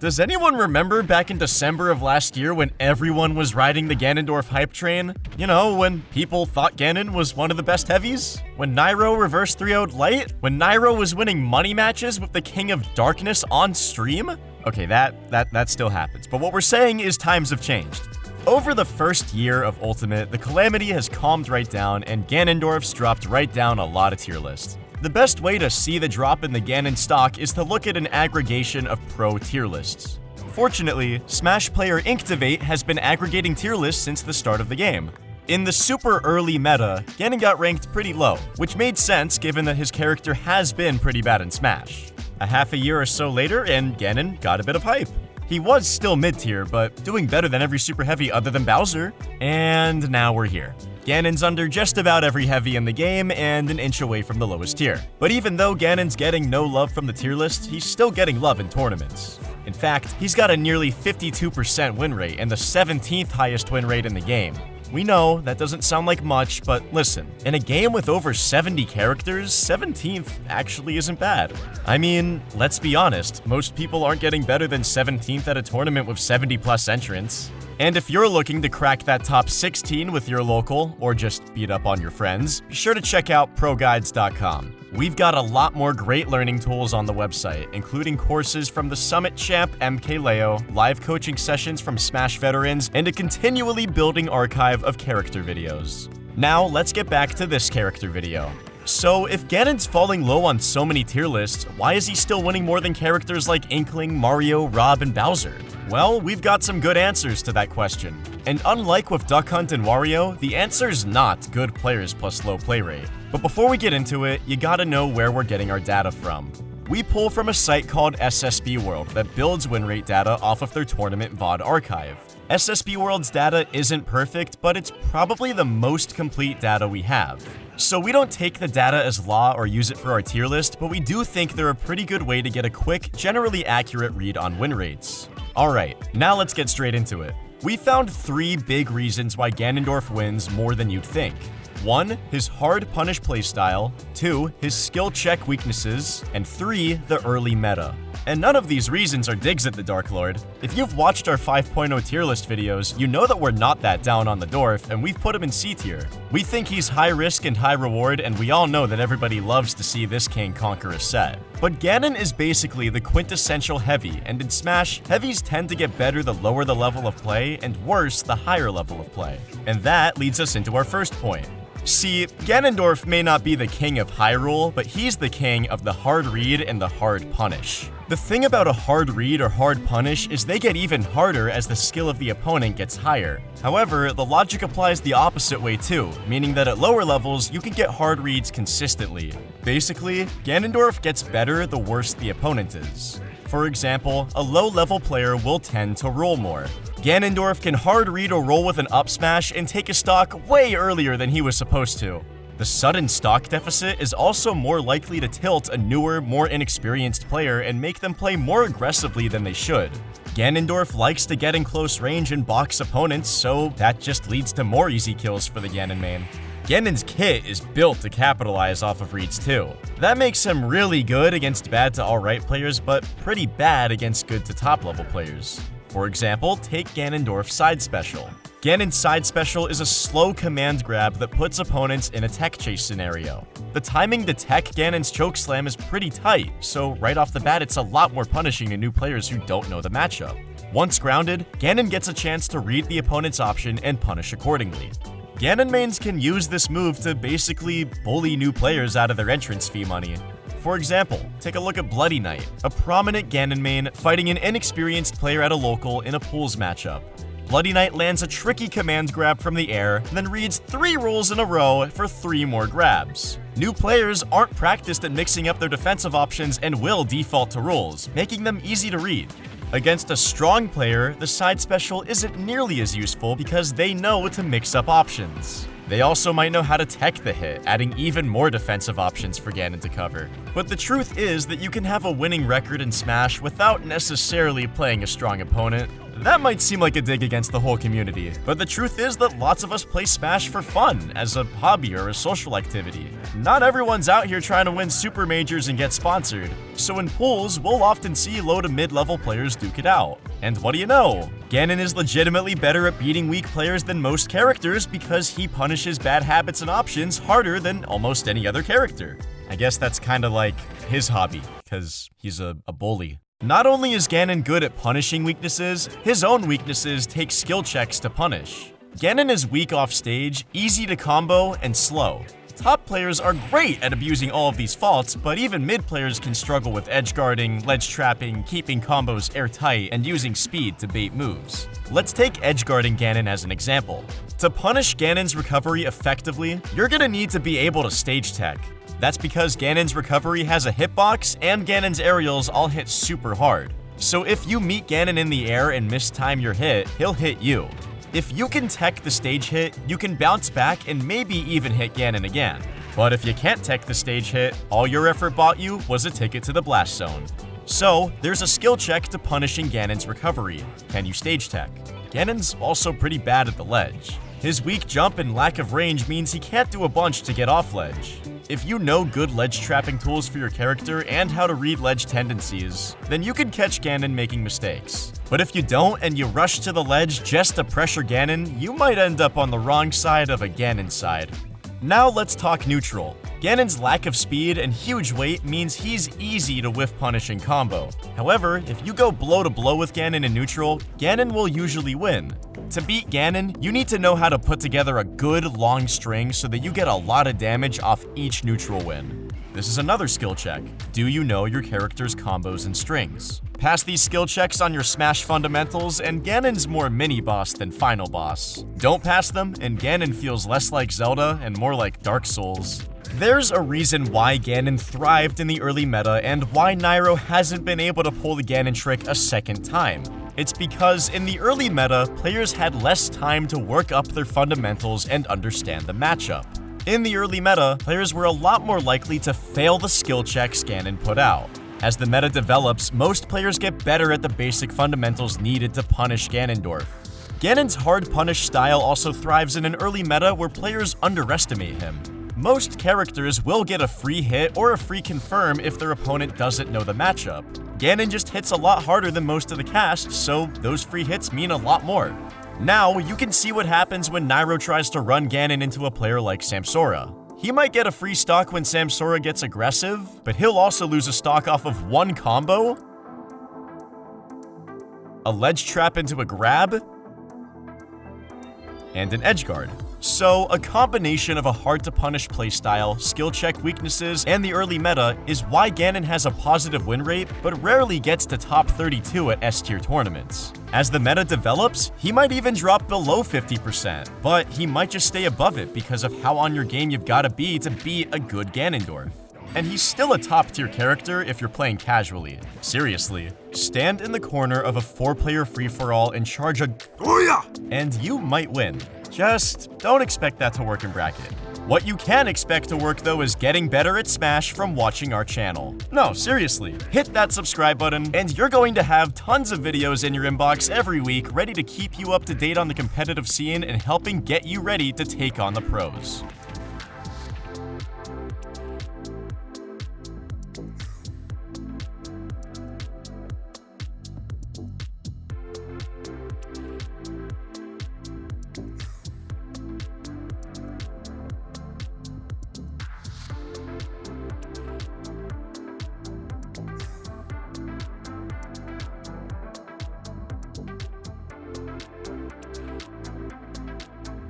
Does anyone remember back in December of last year when everyone was riding the Ganondorf hype train? You know, when people thought Ganon was one of the best heavies? When Nairo reverse 3 0'd Light? When Nairo was winning money matches with the King of Darkness on stream? Okay, that, that, that still happens. But what we're saying is times have changed. Over the first year of Ultimate, the Calamity has calmed right down, and Ganondorf's dropped right down a lot of tier lists. The best way to see the drop in the Ganon stock is to look at an aggregation of pro tier lists. Fortunately, Smash player Inktivate has been aggregating tier lists since the start of the game. In the super early meta, Ganon got ranked pretty low, which made sense given that his character has been pretty bad in Smash. A half a year or so later, and Ganon got a bit of hype. He was still mid-tier, but doing better than every super heavy other than Bowser. And now we're here. Ganon's under just about every heavy in the game and an inch away from the lowest tier. But even though Ganon's getting no love from the tier list, he's still getting love in tournaments. In fact, he's got a nearly 52% win rate and the 17th highest win rate in the game. We know that doesn't sound like much, but listen, in a game with over 70 characters, 17th actually isn't bad. I mean, let's be honest, most people aren't getting better than 17th at a tournament with 70 plus entrants. And if you're looking to crack that top 16 with your local, or just beat up on your friends, be sure to check out ProGuides.com. We've got a lot more great learning tools on the website, including courses from the Summit Champ MKLeo, live coaching sessions from Smash veterans, and a continually building archive of character videos. Now, let's get back to this character video. So, if Ganon's falling low on so many tier lists, why is he still winning more than characters like Inkling, Mario, Rob, and Bowser? Well, we've got some good answers to that question. And unlike with Duck Hunt and Wario, the answer's not good players plus low play rate. But before we get into it, you gotta know where we're getting our data from. We pull from a site called SSB World that builds win rate data off of their tournament VOD archive. SSB World's data isn't perfect, but it's probably the most complete data we have. So we don't take the data as law or use it for our tier list, but we do think they're a pretty good way to get a quick, generally accurate read on win rates. Alright, now let's get straight into it. We found three big reasons why Ganondorf wins more than you'd think. 1. His hard punish playstyle, 2. His skill check weaknesses, and 3. The early meta. And none of these reasons are digs at the Dark Lord. If you've watched our 5.0 tier list videos, you know that we're not that down on the Dorf, and we've put him in C tier. We think he's high risk and high reward, and we all know that everybody loves to see this king conquer a set. But Ganon is basically the quintessential heavy, and in Smash, heavies tend to get better the lower the level of play, and worse the higher level of play. And that leads us into our first point. See, Ganondorf may not be the king of Hyrule, but he's the king of the hard read and the hard punish. The thing about a hard read or hard punish is they get even harder as the skill of the opponent gets higher. However, the logic applies the opposite way too, meaning that at lower levels, you can get hard reads consistently. Basically, Ganondorf gets better the worse the opponent is. For example, a low-level player will tend to roll more. Ganondorf can hard read or roll with an up smash and take a stock way earlier than he was supposed to. The sudden stock deficit is also more likely to tilt a newer, more inexperienced player and make them play more aggressively than they should. Ganondorf likes to get in close range and box opponents, so that just leads to more easy kills for the Ganon main. Ganon's kit is built to capitalize off of reads too. That makes him really good against bad to alright players, but pretty bad against good to top level players. For example, take Ganondorf's side special. Ganon's side special is a slow command grab that puts opponents in a tech chase scenario. The timing to tech Ganon's choke slam is pretty tight, so right off the bat it's a lot more punishing to new players who don't know the matchup. Once grounded, Ganon gets a chance to read the opponent's option and punish accordingly. Ganon mains can use this move to basically bully new players out of their entrance fee money. For example, take a look at Bloody Knight, a prominent Ganon main fighting an inexperienced player at a local in a pools matchup. Bloody Knight lands a tricky command grab from the air, then reads three rolls in a row for three more grabs. New players aren't practiced at mixing up their defensive options and will default to rolls, making them easy to read. Against a strong player, the side special isn't nearly as useful because they know to mix up options. They also might know how to tech the hit, adding even more defensive options for Ganon to cover. But the truth is that you can have a winning record in Smash without necessarily playing a strong opponent. That might seem like a dig against the whole community, but the truth is that lots of us play Smash for fun, as a hobby or a social activity. Not everyone's out here trying to win super majors and get sponsored, so in pools, we'll often see low to mid-level players duke it out. And what do you know? Ganon is legitimately better at beating weak players than most characters because he punishes bad habits and options harder than almost any other character. I guess that's kinda like his hobby, because he's a, a bully. Not only is Ganon good at punishing weaknesses, his own weaknesses take skill checks to punish. Ganon is weak off stage, easy to combo, and slow. Top players are great at abusing all of these faults, but even mid players can struggle with edge guarding, ledge trapping, keeping combos airtight, and using speed to bait moves. Let's take edge guarding Ganon as an example. To punish Ganon's recovery effectively, you're gonna need to be able to stage tech. That's because Ganon's recovery has a hitbox, and Ganon's aerials all hit super hard. So if you meet Ganon in the air and mistime your hit, he'll hit you. If you can tech the stage hit, you can bounce back and maybe even hit Ganon again. But if you can't tech the stage hit, all your effort bought you was a ticket to the blast zone. So, there's a skill check to punishing Ganon's recovery. Can you stage tech? Ganon's also pretty bad at the ledge. His weak jump and lack of range means he can't do a bunch to get off ledge. If you know good ledge trapping tools for your character and how to read ledge tendencies, then you can catch Ganon making mistakes. But if you don't and you rush to the ledge just to pressure Ganon, you might end up on the wrong side of a Ganon side. Now let's talk neutral. Ganon's lack of speed and huge weight means he's easy to whiff punish in combo. However, if you go blow to blow with Ganon in neutral, Ganon will usually win. To beat Ganon, you need to know how to put together a good long string so that you get a lot of damage off each neutral win. This is another skill check. Do you know your character's combos and strings? Pass these skill checks on your Smash fundamentals, and Ganon's more mini-boss than final boss. Don't pass them, and Ganon feels less like Zelda and more like Dark Souls. There's a reason why Ganon thrived in the early meta and why Nairo hasn't been able to pull the Ganon trick a second time. It's because in the early meta, players had less time to work up their fundamentals and understand the matchup. In the early meta, players were a lot more likely to fail the skill checks Ganon put out. As the meta develops, most players get better at the basic fundamentals needed to punish Ganondorf. Ganon's hard punish style also thrives in an early meta where players underestimate him. Most characters will get a free hit or a free confirm if their opponent doesn't know the matchup. Ganon just hits a lot harder than most of the cast, so those free hits mean a lot more. Now, you can see what happens when Nairo tries to run Ganon into a player like Samsora. He might get a free stock when Samsora gets aggressive, but he'll also lose a stock off of one combo, a ledge trap into a grab, and an edge guard. So, a combination of a hard-to-punish playstyle, skill check weaknesses, and the early meta is why Ganon has a positive win rate, but rarely gets to top 32 at S-tier tournaments. As the meta develops, he might even drop below 50%, but he might just stay above it because of how on your game you've gotta be to beat a good Ganondorf. And he's still a top tier character if you're playing casually. Seriously, stand in the corner of a four player free for all and charge a and you might win. Just don't expect that to work in bracket. What you can expect to work though is getting better at Smash from watching our channel. No, seriously, hit that subscribe button and you're going to have tons of videos in your inbox every week ready to keep you up to date on the competitive scene and helping get you ready to take on the pros.